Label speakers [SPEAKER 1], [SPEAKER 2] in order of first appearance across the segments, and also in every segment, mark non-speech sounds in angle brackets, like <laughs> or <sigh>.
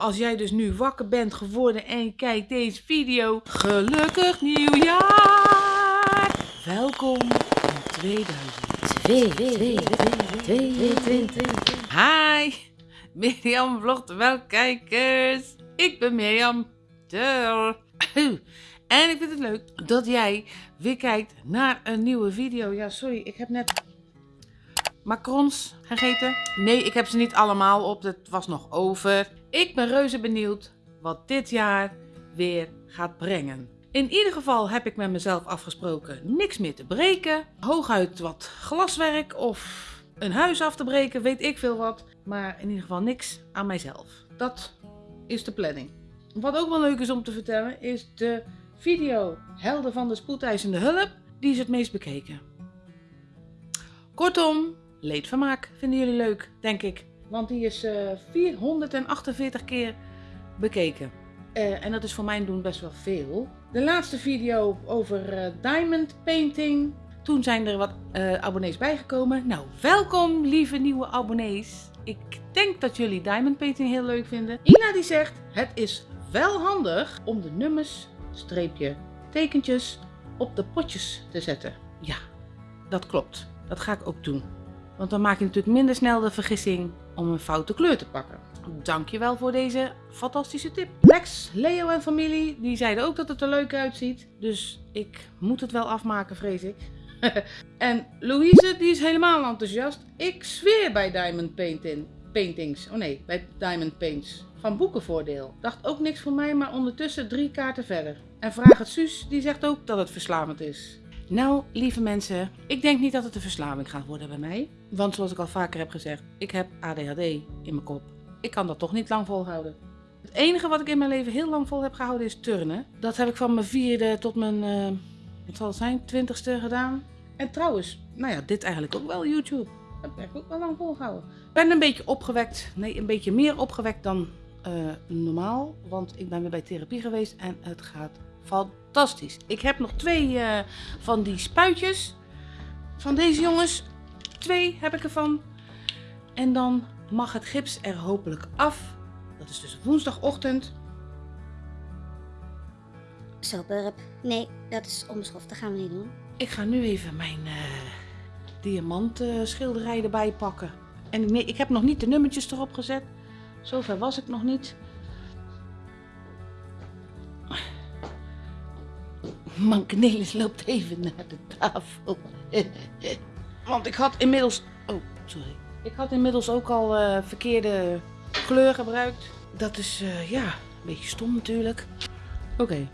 [SPEAKER 1] Als jij dus nu wakker bent geworden en kijkt deze video, gelukkig nieuwjaar! Welkom in 2022. Hi, Mirjam vlogt wel kijkers. Ik ben Mirjam. Duh. En ik vind het leuk dat jij weer kijkt naar een nieuwe video. Ja, sorry, ik heb net macarons gegeten. Nee, ik heb ze niet allemaal op. Het was nog over. Ik ben reuze benieuwd wat dit jaar weer gaat brengen. In ieder geval heb ik met mezelf afgesproken niks meer te breken. Hooguit wat glaswerk of een huis af te breken, weet ik veel wat. Maar in ieder geval niks aan mijzelf. Dat is de planning. Wat ook wel leuk is om te vertellen is de video Helden van de spoedeisende hulp. Die is het meest bekeken. Kortom, leedvermaak vinden jullie leuk, denk ik. Want die is uh, 448 keer bekeken. Uh, en dat is voor mijn doen best wel veel. De laatste video over uh, diamond painting. Toen zijn er wat abonnees bijgekomen. Nou, welkom lieve nieuwe abonnees. Ik denk dat jullie diamond painting heel leuk vinden. Ina die zegt, het is wel handig om de nummers, streepje, tekentjes op de potjes te zetten. Ja, dat klopt. Dat ga ik ook doen. Want dan maak je natuurlijk minder snel de vergissing om een foute kleur te pakken. Dankjewel voor deze fantastische tip. Lex, Leo en familie, die zeiden ook dat het er leuk uitziet. Dus ik moet het wel afmaken, vrees ik. <laughs> en Louise, die is helemaal enthousiast. Ik zweer bij Diamond Painting, Paintings. Oh nee, bij Diamond Paints. Van boekenvoordeel. Dacht ook niks voor mij, maar ondertussen drie kaarten verder. En Vraag het Suus, die zegt ook dat het verslavend is. Nou, lieve mensen, ik denk niet dat het een verslaving gaat worden bij mij. Want zoals ik al vaker heb gezegd, ik heb ADHD in mijn kop. Ik kan dat toch niet lang volhouden. Het enige wat ik in mijn leven heel lang vol heb gehouden is turnen. Dat heb ik van mijn vierde tot mijn, uh, wat zal het zijn, twintigste gedaan. En trouwens, nou ja, dit eigenlijk ook wel YouTube. Dat heb ik ook wel lang volgehouden. Ik ben een beetje opgewekt, nee, een beetje meer opgewekt dan uh, normaal. Want ik ben weer bij therapie geweest en het gaat fantastisch. Ik heb nog twee uh, van die spuitjes van deze jongens. Twee heb ik ervan. En dan mag het gips er hopelijk af. Dat is dus woensdagochtend.
[SPEAKER 2] Zo, Burp. Nee, dat is onbeschoft. Dat gaan we niet doen.
[SPEAKER 1] Ik ga nu even mijn uh, diamant uh, schilderij erbij pakken. En nee, ik heb nog niet de nummertjes erop gezet. Zover was ik nog niet. Mankenelis loopt even naar de tafel. <laughs> Want ik had inmiddels... Oh, sorry. Ik had inmiddels ook al uh, verkeerde kleur gebruikt. Dat is, uh, ja, een beetje stom natuurlijk. Oké.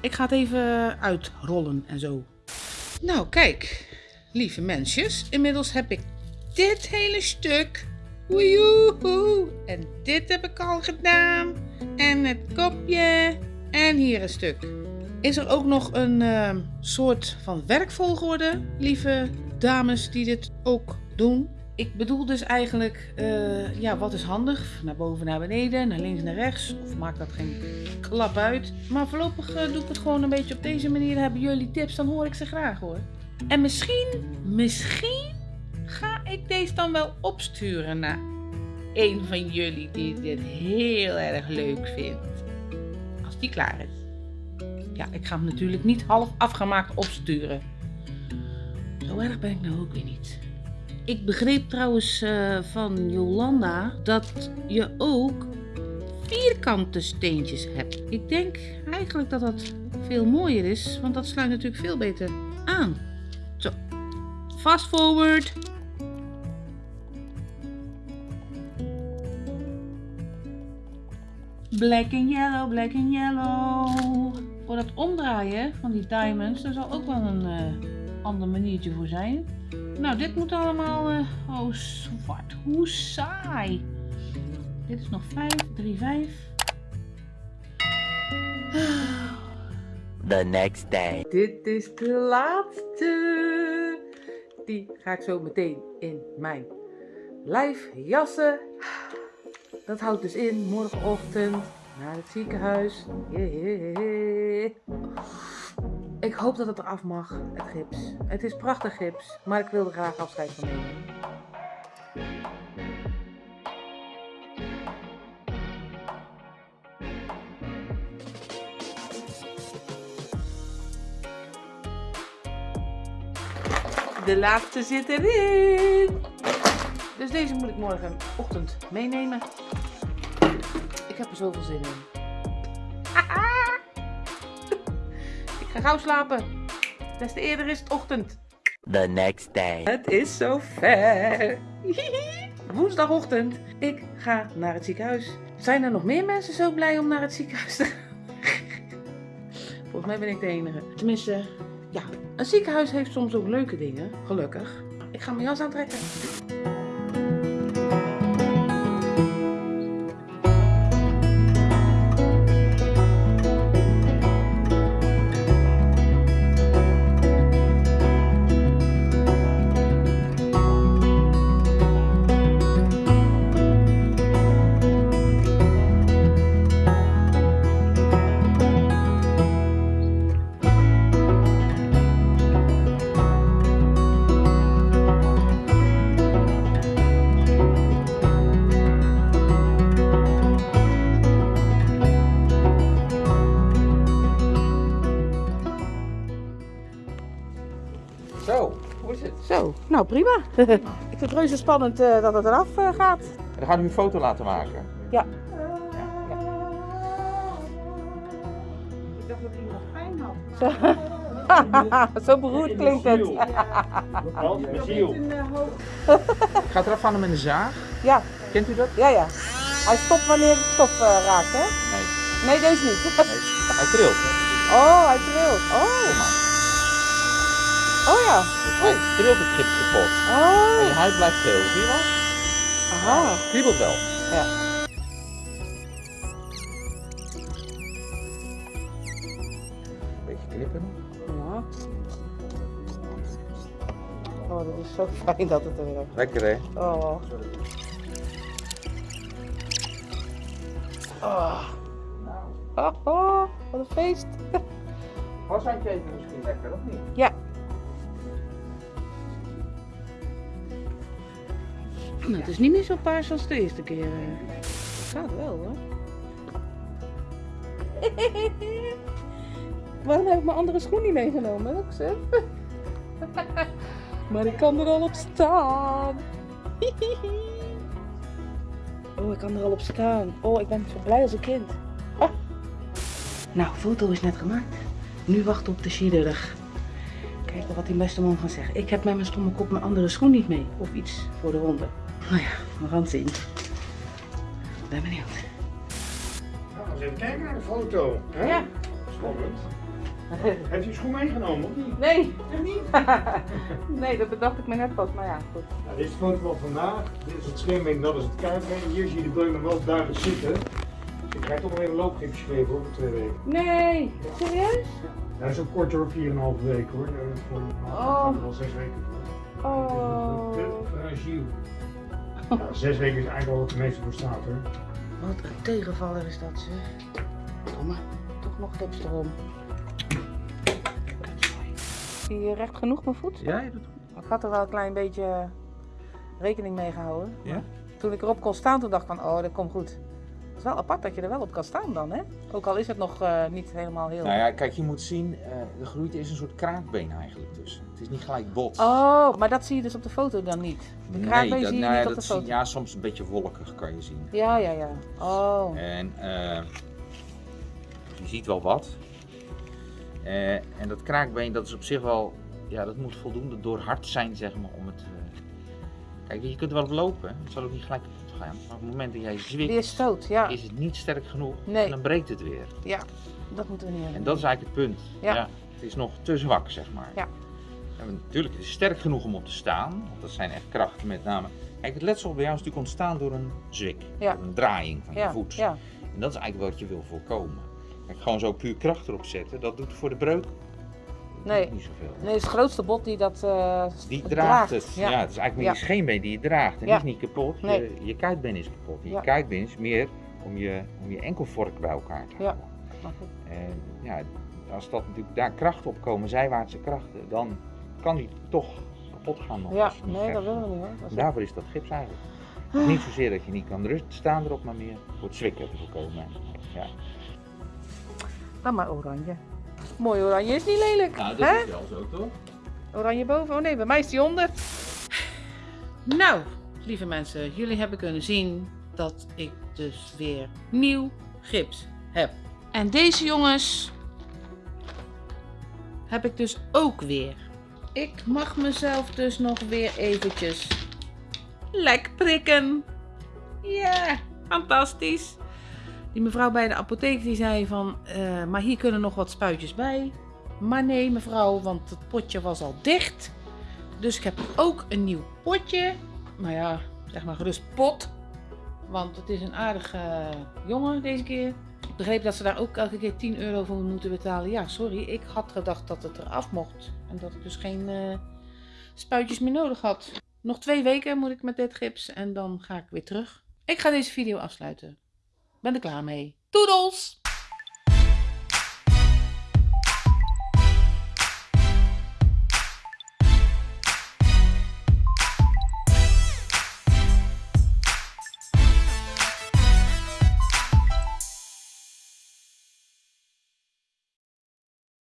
[SPEAKER 1] Ik ga het even uitrollen en zo. Nou, kijk. Lieve mensjes. Inmiddels heb ik dit hele stuk. En dit heb ik al gedaan. En het kopje. En hier een stuk. Is er ook nog een uh, soort van werkvolgorde, lieve dames die dit ook doen? Ik bedoel dus eigenlijk, uh, ja, wat is handig? Naar boven, naar beneden, naar links, naar rechts. Of maakt dat geen klap uit. Maar voorlopig uh, doe ik het gewoon een beetje op deze manier. Hebben jullie tips, dan hoor ik ze graag hoor. En misschien, misschien ga ik deze dan wel opsturen naar een van jullie die dit heel erg leuk vindt. Als die klaar is. Ja, ik ga hem natuurlijk niet half afgemaakt opsturen. Zo erg ben ik nou ook weer niet. Ik begreep trouwens uh, van Jolanda dat je ook vierkante steentjes hebt. Ik denk eigenlijk dat dat veel mooier is, want dat sluit natuurlijk veel beter aan. Zo, fast forward. Black and yellow, black and yellow. Voor het omdraaien van die diamonds, er zal ook wel een uh, ander maniertje voor zijn. Nou, dit moet allemaal... Uh, oh, zwart. Hoe saai. Dit is nog 5, 3, 5.
[SPEAKER 3] The next day.
[SPEAKER 1] Dit is de laatste. Die ga ik zo meteen in mijn lijf jassen. Dat houdt dus in morgenochtend naar het ziekenhuis. Ik hoop dat het eraf mag, het gips. Het is prachtig gips, maar ik wil er graag afscheid van nemen. De laatste zit erin. Dus deze moet ik morgenochtend meenemen. Ik heb er zoveel zin in. <laughs> ik ga gauw slapen. Des te eerder is het ochtend.
[SPEAKER 3] The next day.
[SPEAKER 1] Het is zover. <laughs> Woensdagochtend. Ik ga naar het ziekenhuis. Zijn er nog meer mensen zo blij om naar het ziekenhuis te gaan? <laughs> Volgens mij ben ik de enige. Tenminste, ja. Een ziekenhuis heeft soms ook leuke dingen. Gelukkig. Ik ga mijn jas aantrekken.
[SPEAKER 4] Zo, hoe is het?
[SPEAKER 1] Zo, nou prima. <laughs> ik vind het reuze spannend eh, dat het eraf eh, gaat.
[SPEAKER 4] En dan gaan we een foto laten maken.
[SPEAKER 1] Ja. Ik dacht dat iemand pijn had. Zo, <laughs> Zo beroerd klinkt het. <laughs>
[SPEAKER 4] Ik ga het eraf halen met een zaag.
[SPEAKER 1] Ja,
[SPEAKER 4] Kent u dat?
[SPEAKER 1] ja, ja. Hij stopt wanneer het stof eh, raakt, hè?
[SPEAKER 4] Nee.
[SPEAKER 1] Nee, deze niet.
[SPEAKER 4] nee. Hij trilt.
[SPEAKER 1] Oh, hij trilt. Oh. Oh ja.
[SPEAKER 4] Hij trilt het gips kapot. En
[SPEAKER 1] Oh,
[SPEAKER 4] je huid blijft geel. Zie je wel?
[SPEAKER 1] aha.
[SPEAKER 4] Kriebelt wel.
[SPEAKER 1] Ja.
[SPEAKER 4] Beetje knippen.
[SPEAKER 1] Ja. Oh, dat is zo fijn dat het er weer
[SPEAKER 4] Lekker hè?
[SPEAKER 1] Oh. Oh. Oh, oh, wat een feest.
[SPEAKER 4] Was zijn even misschien lekker of niet?
[SPEAKER 1] Ja. Het is niet meer zo paars als de eerste keer. eh. Gaat wel hoor. <laughs> Waarom heb ik mijn andere schoen niet meegenomen, <laughs> maar ik kan er al op staan. <laughs> oh, ik kan er al op staan. Oh, ik ben zo blij als een kind. Ah. Nou, foto is net gemaakt. Nu wachten op de chirurg. Kijken wat die beste man gaat zeggen. Ik heb met mijn stomme kop mijn andere schoen niet mee. Of iets voor de ronde. Nou ja, we gaan het zien. Ben benieuwd.
[SPEAKER 5] Nou, eens even kijken naar de foto. Hè?
[SPEAKER 1] Ja.
[SPEAKER 5] Spannend. Heeft u schoen meegenomen of niet?
[SPEAKER 1] Nee. <laughs> nee, dat bedacht ik me net pas. Maar ja, goed.
[SPEAKER 5] Nou, dit is de foto van vandaag. Dit is het scheenbeen, dat is het kuitbeen. Hier zie je de nog wel duidelijk zitten. Dus ik krijg toch nog even een hoor, voor twee weken.
[SPEAKER 1] Nee. Serieus?
[SPEAKER 5] Dat is ook kort hoor, 4,5 weken hoor. Voor
[SPEAKER 1] Oh.
[SPEAKER 5] zes weken.
[SPEAKER 1] Oh.
[SPEAKER 5] Te fragiel. Ja, zes weken is eigenlijk wel wat de meeste voor staat hoor.
[SPEAKER 1] Wat een tegenvaller is dat, zeg. Domme. Toch nog gips erom. Zie je recht genoeg mijn voet?
[SPEAKER 4] Ja, je doet goed.
[SPEAKER 1] Ik had er wel een klein beetje rekening mee gehouden.
[SPEAKER 4] Ja?
[SPEAKER 1] Toen ik erop kon staan, toen dacht ik van, oh, dat komt goed. Het is wel apart dat je er wel op kan staan dan, hè? Ook al is het nog eh, niet helemaal heel...
[SPEAKER 4] Nou ja, kijk, je moet zien, eh er groeit is een soort kraakbeen eigenlijk tussen. Het is niet gelijk bot.
[SPEAKER 1] Oh, maar dat zie je dus op de foto dan niet. De kraakbeen
[SPEAKER 4] dat,
[SPEAKER 1] zie je
[SPEAKER 4] nou ja,
[SPEAKER 1] niet op de
[SPEAKER 4] zie-
[SPEAKER 1] foto.
[SPEAKER 4] ja, soms een beetje wolkig kan je zien.
[SPEAKER 1] Ja, ja, ja. Oh.
[SPEAKER 4] En eh, je ziet wel wat. En dat kraakbeen, dat is op zich wel, ja, dat moet voldoende doorhard zijn, zeg maar, om het... Kijk, je kunt er wel op lopen, het zal ook niet gelijk gaan. Maar op het moment dat jij zwikt,
[SPEAKER 1] Weer stoot, ja.
[SPEAKER 4] is het niet sterk genoeg
[SPEAKER 1] Nee.
[SPEAKER 4] en dan breekt het weer.
[SPEAKER 1] Ja, dat moeten we niet hebben.
[SPEAKER 4] En dat is eigenlijk het punt.
[SPEAKER 1] Ja.
[SPEAKER 4] het is nog te zwak, zeg maar.
[SPEAKER 1] Ja.
[SPEAKER 4] En natuurlijk, het is sterk genoeg om op te staan, want dat zijn echt krachten met name. Kijk, het letsel bij jou is natuurlijk ontstaan door een zwik,
[SPEAKER 1] Ja.
[SPEAKER 4] door een draaiing van je voet.
[SPEAKER 1] ja.
[SPEAKER 4] En dat is eigenlijk wat je wil voorkomen. Kijk, gewoon zo puur kracht erop zetten, dat doet voor de breuk
[SPEAKER 1] Nee.
[SPEAKER 4] niet zoveel.
[SPEAKER 1] Nee, het is het grootste bot die dat eh,
[SPEAKER 4] Die draagt het. Ja.
[SPEAKER 1] Ja.
[SPEAKER 4] het is eigenlijk meer je scheenbeen die je draagt. En die is niet kapot.
[SPEAKER 1] Nee.
[SPEAKER 4] Je, je kuitbeen is kapot. En. Je kuitbeen is meer om je, om je enkelvork bij elkaar te
[SPEAKER 1] Ja.
[SPEAKER 4] houden. En ja, als dat natuurlijk daar krachten op komen, zijwaartse krachten, dan kan die toch kapot gaan. Nog
[SPEAKER 1] Ja, nee, dat willen we niet hoor. Dat
[SPEAKER 4] En
[SPEAKER 1] is
[SPEAKER 4] daarvoor is dat gips eigenlijk. Niet zozeer dat je niet kan rust staan erop, maar meer voor het zwikken te voorkomen. Ja.
[SPEAKER 1] Dan maar oranje. Mooi oranje is niet lelijk.
[SPEAKER 4] Nou,
[SPEAKER 1] hè?
[SPEAKER 4] is wel zo toch?
[SPEAKER 1] Oranje boven? Oh nee, bij mij is die onder. Nou, lieve mensen, jullie hebben kunnen zien dat ik dus weer nieuw gips heb. En deze jongens heb ik dus ook weer. Ik mag mezelf dus nog weer eventjes lek prikken. Ja, fantastisch. Die mevrouw bij de apotheek die zei van, eh, maar hier kunnen nog wat spuitjes bij. Maar nee mevrouw, want het potje was al dicht. Dus ik heb ook een nieuw potje. Nou ja, zeg maar gerust pot. Want het is een aardige jongen deze keer. Ik begreep dat ze daar ook elke keer 10 euro voor moeten betalen. Ja, sorry, ik had gedacht dat het eraf mocht. En dat ik dus geen eh, spuitjes meer nodig had. Nog twee weken moet ik met dit gips en dan ga ik weer terug. Ik ga deze video afsluiten. Ben er klaar mee. Toedels!